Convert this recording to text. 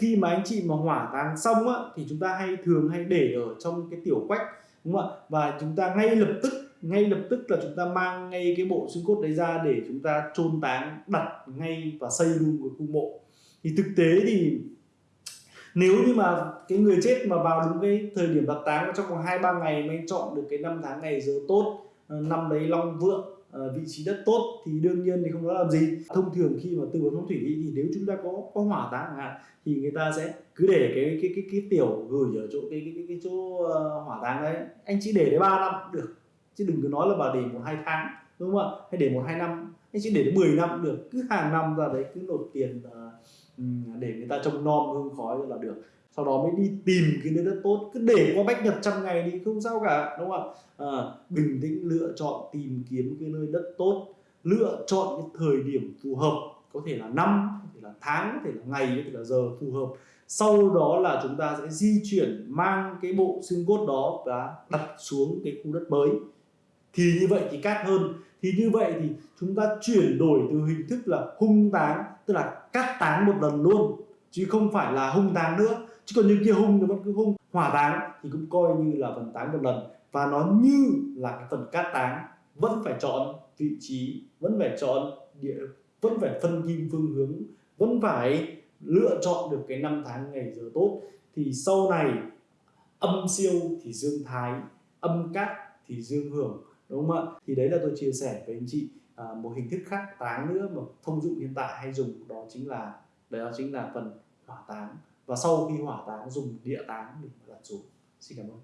khi mà anh chị mà hỏa táng xong á, thì chúng ta hay thường hay để ở trong cái tiểu quách, đúng không ạ? Và chúng ta ngay lập tức, ngay lập tức là chúng ta mang ngay cái bộ xương cốt đấy ra để chúng ta chôn táng, đặt ngay và xây luôn cái khu mộ. Thì thực tế thì nếu như mà cái người chết mà vào đúng cái thời điểm đặt táng, trong vòng hai ba ngày mới chọn được cái năm tháng ngày giờ tốt ờ, năm đấy long vượng Ờ, vị trí đất tốt thì đương nhiên thì không có làm gì. Thông thường khi mà tư vấn phong thủy thì nếu chúng ta có có hỏa táng chẳng hạn thì người ta sẽ cứ để cái cái cái cái tiểu gửi ở chỗ cái cái cái, cái chỗ uh, hỏa táng đấy. Anh chỉ để đấy ba năm được chứ đừng cứ nói là bà để một hai tháng đúng không ạ? Hay để một hai năm anh chỉ để đến 10 năm được cứ hàng năm ra đấy cứ nộp tiền uh, để người ta trông nom hương khói là được sau đó mới đi tìm cái nơi đất tốt cứ để qua bách nhật trăm ngày thì không sao cả đúng không ạ? À, bình tĩnh lựa chọn tìm kiếm cái nơi đất tốt lựa chọn cái thời điểm phù hợp có thể là năm có thể là tháng có thể là ngày có thể là giờ phù hợp. Sau đó là chúng ta sẽ di chuyển mang cái bộ xương cốt đó và đặt xuống cái khu đất mới. Thì như vậy thì cát hơn. Thì như vậy thì chúng ta chuyển đổi từ hình thức là hung táng tức là cắt táng một lần luôn chứ không phải là hung táng nữa. Chứ còn như kia hung nó vẫn cứ hung. Hỏa táng thì cũng coi như là phần táng một lần. Và nó như là cái phần cát táng. Vẫn phải chọn vị trí vẫn phải chọn địa vẫn phải phân kim phương hướng vẫn phải lựa chọn được cái năm tháng ngày giờ tốt. Thì sau này âm siêu thì dương thái âm cát thì dương hưởng đúng không ạ? Thì đấy là tôi chia sẻ với anh chị. À, một hình thức khác táng nữa mà thông dụng hiện tại hay dùng đó chính là đó chính là phần hỏa táng. Và sau khi hỏa táng, dùng địa táng để đặt xuống. Xin cảm ơn.